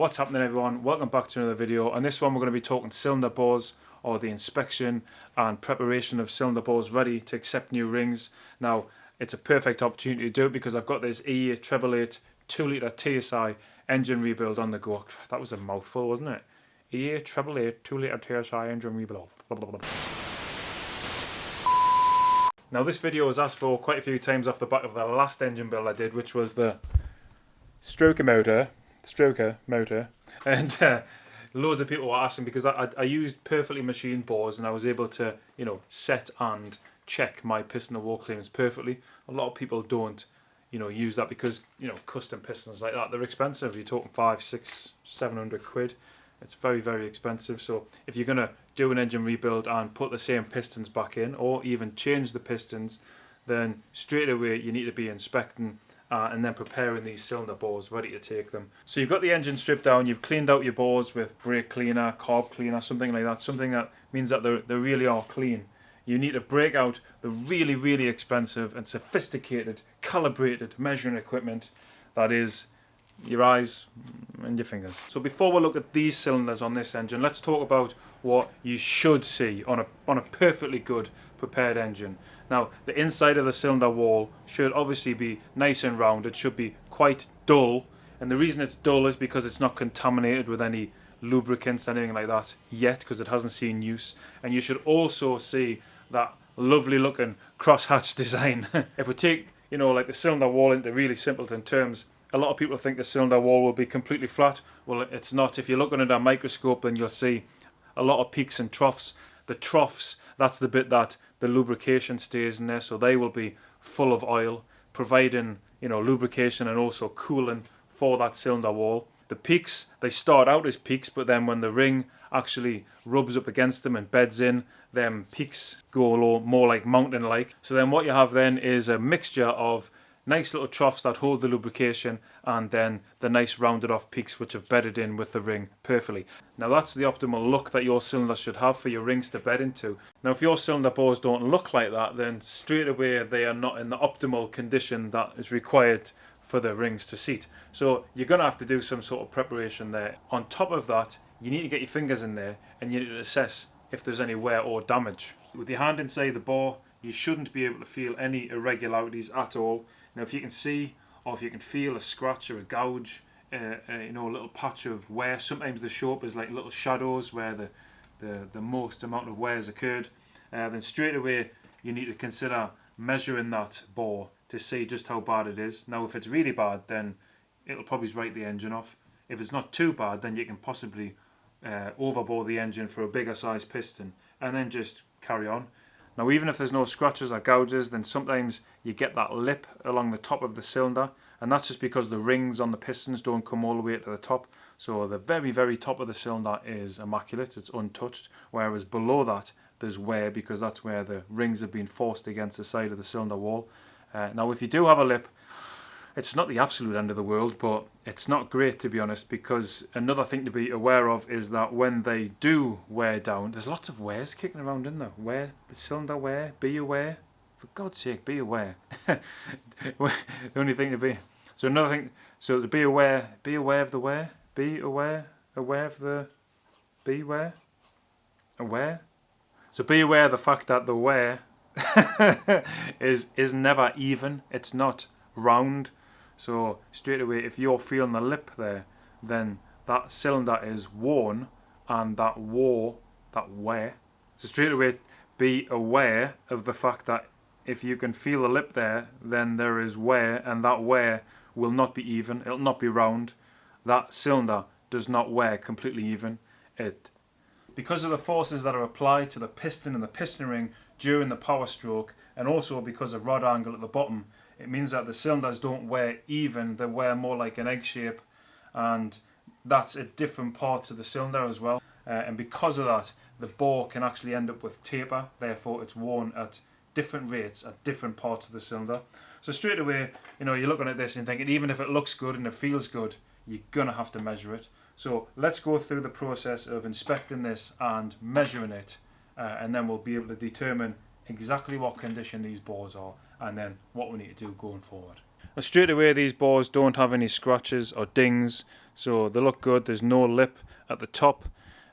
What's happening everyone? Welcome back to another video. On this one we're going to be talking cylinder bores or the inspection and preparation of cylinder bores ready to accept new rings. Now it's a perfect opportunity to do it because I've got this EA treble 8 2 litre TSI engine rebuild on the go. That was a mouthful wasn't it? EA treble 8 2 litre TSI engine rebuild. Blah, blah, blah. Now this video was asked for quite a few times off the back of the last engine build I did which was the stroker motor, stroker motor and uh, loads of people were asking because I, I, I used perfectly machined bores and I was able to you know set and check my piston and wall clearance perfectly. A lot of people don't you know use that because you know custom pistons like that they're expensive. You're talking five, six, seven hundred quid. It's very very expensive. So if you're gonna do an engine rebuild and put the same pistons back in or even change the pistons then straight away you need to be inspecting uh, and then preparing these cylinder bores ready to take them. So you've got the engine stripped down, you've cleaned out your bores with brake cleaner, carb cleaner, something like that, something that means that they really are clean. You need to break out the really, really expensive and sophisticated, calibrated measuring equipment that is your eyes and your fingers. So before we look at these cylinders on this engine, let's talk about what you should see on a, on a perfectly good prepared engine. Now the inside of the cylinder wall should obviously be nice and round, it should be quite dull and the reason it's dull is because it's not contaminated with any lubricants anything like that yet because it hasn't seen use and you should also see that lovely looking crosshatch design. if we take you know like the cylinder wall into really simpleton terms a lot of people think the cylinder wall will be completely flat. Well, it's not. If you look under a microscope, then you'll see a lot of peaks and troughs. The troughs, that's the bit that the lubrication stays in there, so they will be full of oil, providing you know lubrication and also cooling for that cylinder wall. The peaks, they start out as peaks, but then when the ring actually rubs up against them and beds in, them peaks go more like mountain-like. So then what you have then is a mixture of nice little troughs that hold the lubrication and then the nice rounded off peaks which have bedded in with the ring perfectly. Now that's the optimal look that your cylinder should have for your rings to bed into. Now if your cylinder bores don't look like that then straight away they are not in the optimal condition that is required for the rings to seat. So you're going to have to do some sort of preparation there. On top of that you need to get your fingers in there and you need to assess if there's any wear or damage. With your hand inside the bore you shouldn't be able to feel any irregularities at all now if you can see or if you can feel a scratch or a gouge, uh, uh, you know, a little patch of wear, sometimes they show up as like little shadows where the, the, the most amount of wear has occurred, uh, then straight away you need to consider measuring that bore to see just how bad it is. Now if it's really bad then it'll probably write the engine off. If it's not too bad then you can possibly uh, overbore the engine for a bigger size piston and then just carry on. Now even if there's no scratches or gouges then sometimes you get that lip along the top of the cylinder and that's just because the rings on the pistons don't come all the way to the top so the very very top of the cylinder is immaculate, it's untouched whereas below that there's wear because that's where the rings have been forced against the side of the cylinder wall. Uh, now if you do have a lip it's not the absolute end of the world, but it's not great to be honest because another thing to be aware of is that when they do wear down, there's lots of wears kicking around in there. Wear, the cylinder wear, be aware. For God's sake, be aware. the only thing to be. So another thing, so to be aware, be aware of the wear, be aware, aware of the, be aware, aware. So be aware of the fact that the wear is is never even. It's not round so straight away, if you're feeling the lip there, then that cylinder is worn and that war, that wear. So straight away, be aware of the fact that if you can feel the lip there, then there is wear and that wear will not be even, it'll not be round. That cylinder does not wear completely even. It because of the forces that are applied to the piston and the piston ring during the power stroke and also because of rod angle at the bottom it means that the cylinders don't wear even, they wear more like an egg shape and that's a different part to the cylinder as well. Uh, and because of that, the bore can actually end up with taper, therefore it's worn at different rates at different parts of the cylinder. So straight away, you know, you're looking at this and thinking, even if it looks good and it feels good, you're gonna have to measure it. So let's go through the process of inspecting this and measuring it, uh, and then we'll be able to determine exactly what condition these bores are and then what we need to do going forward. Straight away these bores don't have any scratches or dings. So they look good. There's no lip at the top.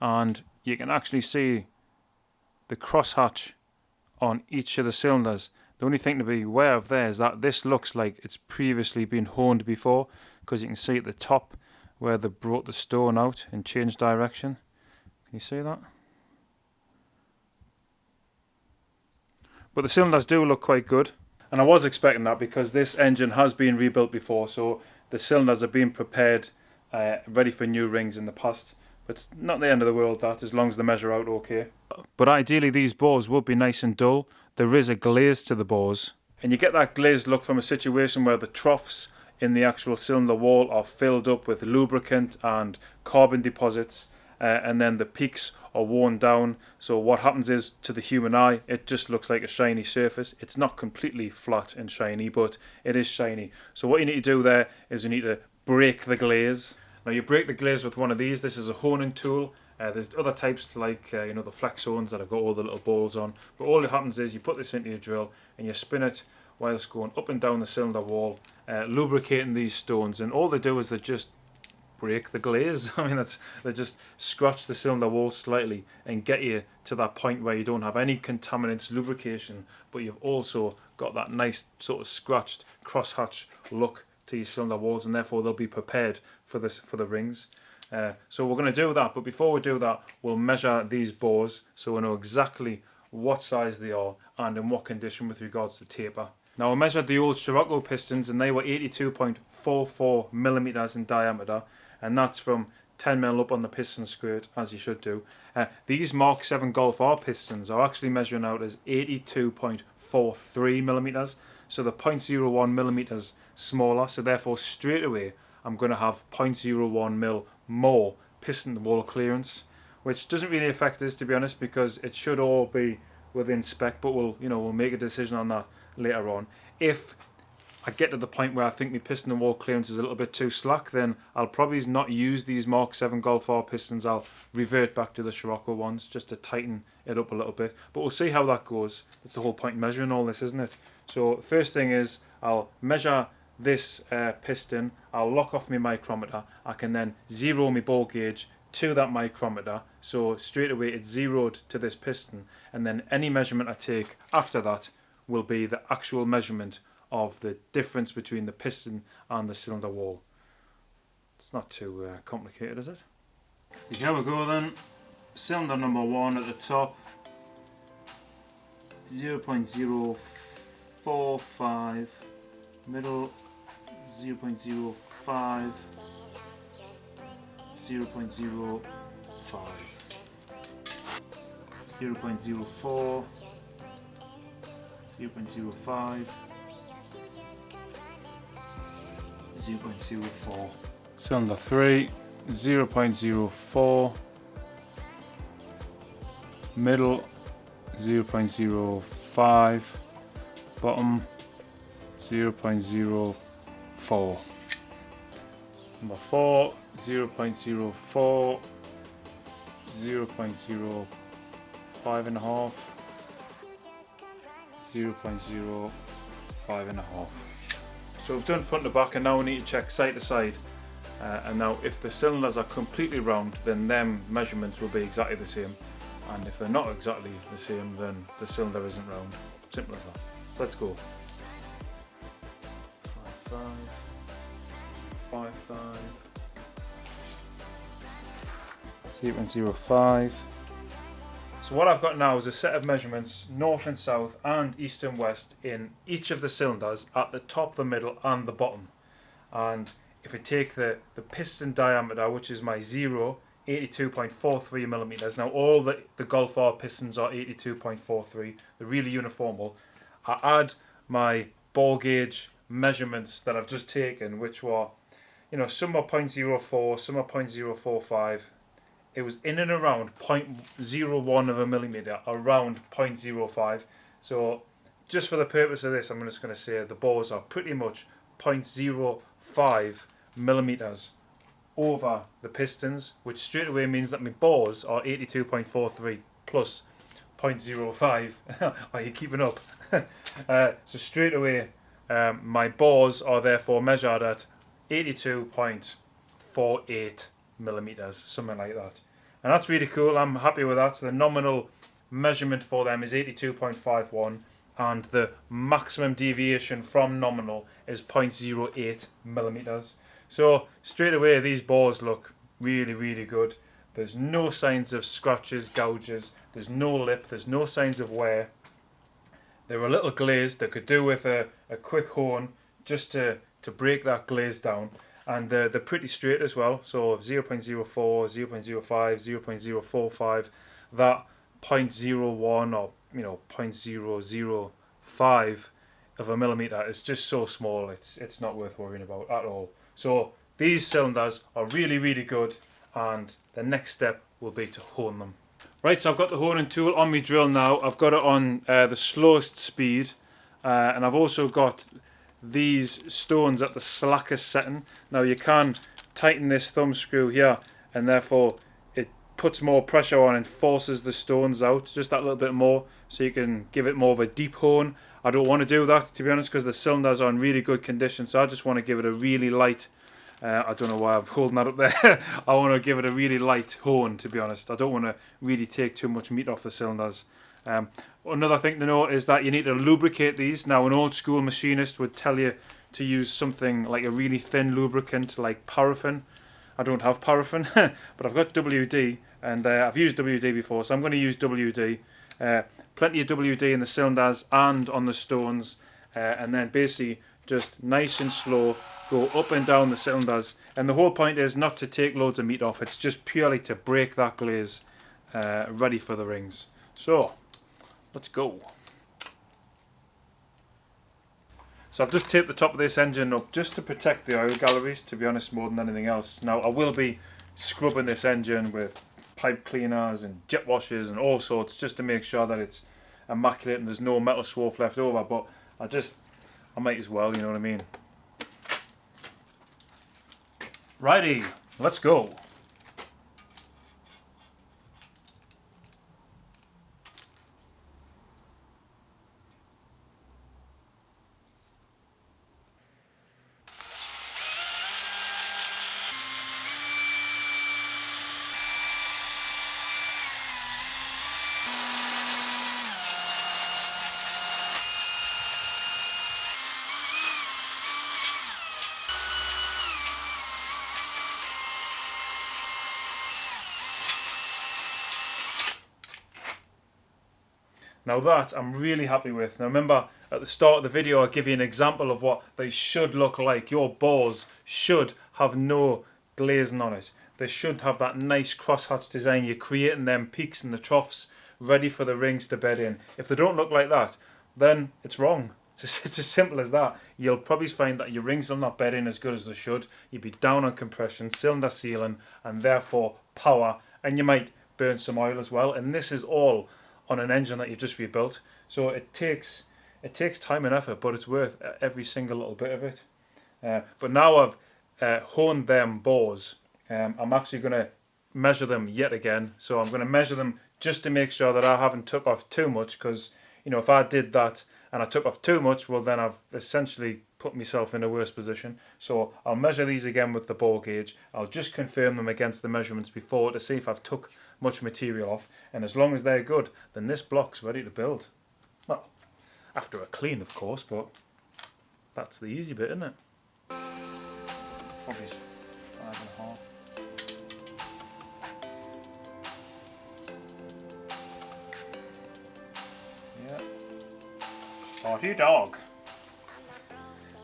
And you can actually see the crosshatch on each of the cylinders. The only thing to be aware of there is that this looks like it's previously been honed before because you can see at the top where they brought the stone out and changed direction. Can you see that? But the cylinders do look quite good and I was expecting that because this engine has been rebuilt before, so the cylinders have been prepared, uh, ready for new rings in the past. But it's not the end of the world that, as long as they measure out okay. But ideally these bores would be nice and dull. There is a glaze to the bores. And you get that glazed look from a situation where the troughs in the actual cylinder wall are filled up with lubricant and carbon deposits. Uh, and then the peaks or worn down. So what happens is to the human eye, it just looks like a shiny surface. It's not completely flat and shiny, but it is shiny. So what you need to do there is you need to break the glaze. Now you break the glaze with one of these. This is a honing tool. Uh, there's other types like uh, you know the flex hones that have got all the little balls on. But all that happens is you put this into your drill and you spin it whilst going up and down the cylinder wall, uh, lubricating these stones. And all they do is they just break the glaze. I mean, that's they just scratch the cylinder wall slightly and get you to that point where you don't have any contaminants, lubrication, but you've also got that nice sort of scratched crosshatch look to your cylinder walls, and therefore they'll be prepared for this for the rings. Uh, so we're going to do that, but before we do that, we'll measure these bores so we know exactly what size they are and in what condition with regards to taper. Now I measured the old Scirocco pistons and they were 82.44 millimeters in diameter and that's from 10 mil up on the piston skirt as you should do. Uh, these Mark 7 Golf R pistons are actually measuring out as 82.43 millimeters, so the 0.01 millimeters smaller. So therefore, straight away, I'm going to have 0.01 mil more piston wall clearance, which doesn't really affect this to be honest, because it should all be within spec. But we'll you know we'll make a decision on that later on. If I get to the point where I think my piston and wall clearance is a little bit too slack, then I'll probably not use these Mark 7 Golf R pistons. I'll revert back to the Scirocco ones just to tighten it up a little bit. But we'll see how that goes. It's the whole point measuring all this, isn't it? So first thing is I'll measure this uh, piston. I'll lock off my micrometer. I can then zero my bore gauge to that micrometer. So straight away it's zeroed to this piston. And then any measurement I take after that will be the actual measurement of the difference between the piston and the cylinder wall. It's not too uh, complicated, is it? Here we go then. Cylinder number one at the top. 0 0.045 middle 0 0.05 0 0.05 0 0.04 0 0.05 0.04. Cylinder 3, 0.04. Middle, 0.05. Bottom, 0.04. Number 4, 0.04. 0.05 and a half. 0.05 and a half. So we've done front to back and now we need to check side to side. Uh, and now if the cylinders are completely round then them measurements will be exactly the same. And if they're not exactly the same then the cylinder isn't round. Simple as that. Let's go. 5, 5, 5, 5. 0.05. So what I've got now is a set of measurements north and south and east and west in each of the cylinders at the top, the middle and the bottom. And if we take the, the piston diameter, which is my zero, 82.43 millimeters. Now all the, the Golf R pistons are 82.43, they're really uniformal. I add my bore gauge measurements that I've just taken, which were, you know, some are 0.04, some are 0.045, it was in and around 0.01 of a millimeter, around 0.05. So just for the purpose of this, I'm just going to say the bores are pretty much 0.05 millimeters over the pistons, which straight away means that my bores are 82.43 plus 0.05. are you keeping up? uh, so straight away, Um, my bores are therefore measured at 82.48 millimeters, something like that. And that's really cool. I'm happy with that. The nominal measurement for them is 82.51 and the maximum deviation from nominal is 0.08 millimeters. So straight away these bores look really really good. There's no signs of scratches, gouges, there's no lip, there's no signs of wear. They're a little glazed, they could do with a, a quick hone just to, to break that glaze down. And they're, they're pretty straight as well, so 0 0.04, 0 0.05, 0 0.045, that 0.01 or you know 0.005 of a millimeter is just so small it's it's not worth worrying about at all. So these cylinders are really really good and the next step will be to hone them. Right so I've got the honing tool on my drill now. I've got it on uh, the slowest speed uh, and I've also got these stones at the slackest setting now you can tighten this thumb screw here and therefore it puts more pressure on and forces the stones out just that little bit more so you can give it more of a deep hone. I don't want to do that to be honest because the cylinders are in really good condition so I just want to give it a really light uh, I don't know why I'm holding that up there. I want to give it a really light hone to be honest. I don't want to really take too much meat off the cylinders. Um, another thing to note is that you need to lubricate these. Now an old school machinist would tell you to use something like a really thin lubricant like paraffin. I don't have paraffin but I've got WD and uh, I've used WD before so I'm going to use WD uh, plenty of WD in the cylinders and on the stones uh, and then basically just nice and slow go up and down the cylinders. And the whole point is not to take loads of meat off. It's just purely to break that glaze uh, ready for the rings. So let's go. So I've just taped the top of this engine up just to protect the oil galleries to be honest more than anything else. Now I will be scrubbing this engine with pipe cleaners and jet washers and all sorts just to make sure that it's immaculate and there's no metal swarf left over. But I just I might as well you know what I mean righty let's go Now that I'm really happy with. Now remember at the start of the video I give you an example of what they should look like. Your bores should have no glazing on it. They should have that nice crosshatch design. You're creating them peaks and the troughs ready for the rings to bed in. If they don't look like that, then it's wrong. It's as, it's as simple as that. You'll probably find that your rings will not bed in as good as they should. You'll be down on compression, cylinder sealing, and therefore power. And you might burn some oil as well. And this is all on an engine that you've just rebuilt. So it takes it takes time and effort, but it's worth every single little bit of it. Uh, but now I've uh, honed them bores, um, I'm actually going to measure them yet again. So I'm going to measure them just to make sure that I haven't took off too much because you know if I did that and I took off too much, well then I've essentially put myself in a worse position. So I'll measure these again with the bore gauge. I'll just confirm them against the measurements before to see if I've took much material off. And as long as they're good, then this block's ready to build. Well, after a clean of course, but that's the easy bit, isn't it? Probably five and a half. Yeah. Party dog.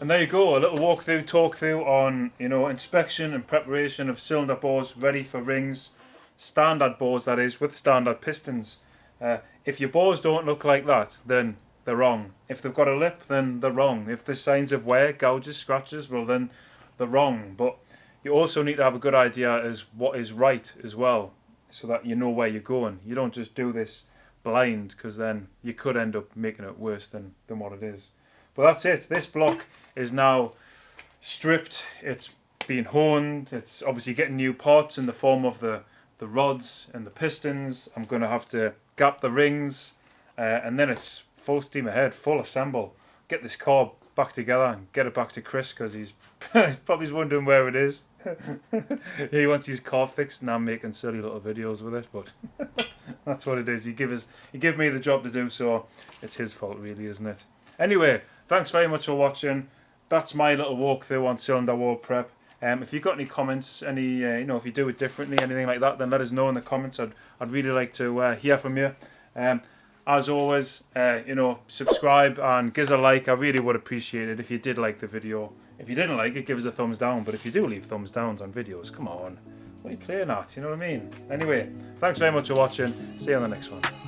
And there you go, a little walkthrough, talk through on you know inspection and preparation of cylinder bores ready for rings, standard bores that is, with standard pistons. Uh, if your bores don't look like that, then they're wrong. If they've got a lip, then they're wrong. If there's signs of wear, gouges, scratches, well then they're wrong. But you also need to have a good idea as what is right as well, so that you know where you're going. You don't just do this blind, because then you could end up making it worse than, than what it is. But that's it. This block is now stripped. It's been honed. It's obviously getting new parts in the form of the, the rods and the pistons. I'm going to have to gap the rings. Uh, and then it's full steam ahead, full assemble. Get this car back together and get it back to Chris because he's probably wondering where it is. he wants his car fixed and I'm making silly little videos with it, but that's what it is. He give us he gave me the job to do, so it's his fault really, isn't it? Anyway, thanks very much for watching. That's my little walkthrough on cylinder wall prep. Um, if you've got any comments, any uh, you know, if you do it differently, anything like that, then let us know in the comments. I'd I'd really like to uh, hear from you. Um, as always, uh, you know, subscribe and give us a like. I really would appreciate it if you did like the video. If you didn't like it, give us a thumbs down. But if you do leave thumbs downs on videos, come on. What are you playing at? You know what I mean? Anyway, thanks very much for watching. See you on the next one.